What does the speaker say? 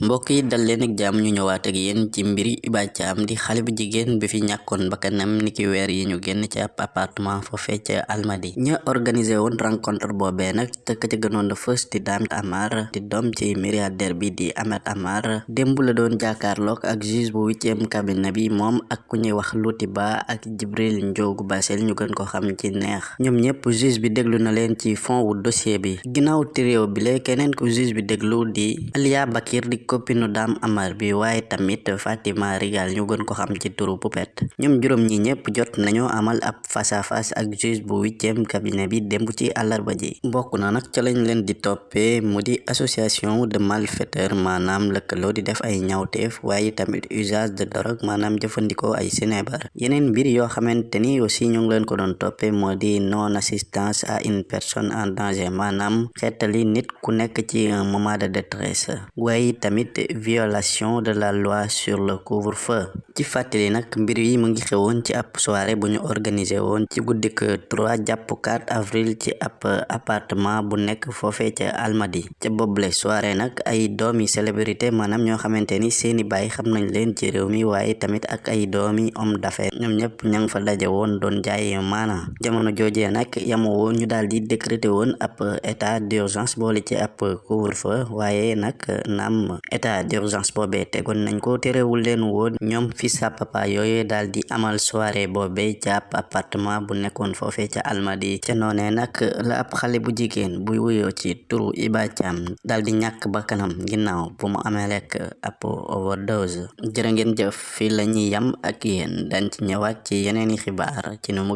mbokk yi dal leen ak jàmm ñu ñëwaat ak yéen ci mbiri Hiba di xale bu jigéen bi fi ñàkkoon bakkanam niki weer yi ñu génn ci appartement foofee ca Almadi. Ña organisé woon rencontre boobee nag tëkk ca gënoon a fës di Dame Amar di doom ci milliardaire bi di Ahmed Amar démb la doon jàkkaarloog ak juge bu huitième cabinet bi moom ak ku ñuy wax Louty Ba ak Jibril Njoogu Basel ñu gën ko xam ci neex. Ñoom ñëpp juge bi déglu na leen ci fond wu dossier bi. Ginnaaw tréew bi la keneen ku juge bi déglu di Alia Bakir di copinu Dame Amar bi waaye tamit Fatima Rigal ñu gën ko xam ci turu Poupette ñoom juróom ñi ñëpp jot nañoo amal ab face à face ak juge bu huitième cabinet bi démb ci àllarba ji. Bokk na nag ca lañ leen di toppee mu di association de malfaiteurs maanaam lëkkaloo di def ay ñawteef waaye tamit usage de drogue maanaam jëfandikoo ay sinébar yeneen mbir yoo xamante ni aussi ñu ngi leen ko doon toppee moo di non assistance à une personne en danger maanaam xeetali nit ku nekk ci un moment de détresse. Waaye tamit violation de la loi sur le couvre-feu. Ci fàttali nag mbir yi mu ngi xewoon ci ab soirée bu ñu organisé woon ci guddik 3 jàpp 4 avril ci ab appartement bu nekk foofee ca Almadi. Ca boobule soirée nag ay doomi célébrité maanaam ñoo xamante ni seeni baay xam nañ leen ci réew mi waaye tamit ak ay doomi homme d'affaires. Ñoom ñëpp ña nga fa daje woon doon jaay maana. Jamono joojee nag yamu woon ñu daal di décréter woon ab état d'urgence boole ci ab couvre-feu waaye nag naam état d'urgence boobee tegoon nañ ko terewul leen woon ñoom fi sa papa di amal soirée boobee ab appartement bu nekkoon foofee ca Almadi ca noonee nag la ab xale bu jigéen wuyoo ci turu Hiba Thiam daal di ñàkk bakkanam ginnaaw bu mu amee lekk ab overdose jërë ngeen jëf fii la ñuy yam ak yéen dañ ci ñëwaat ci yeneeni xibaar ci nu mu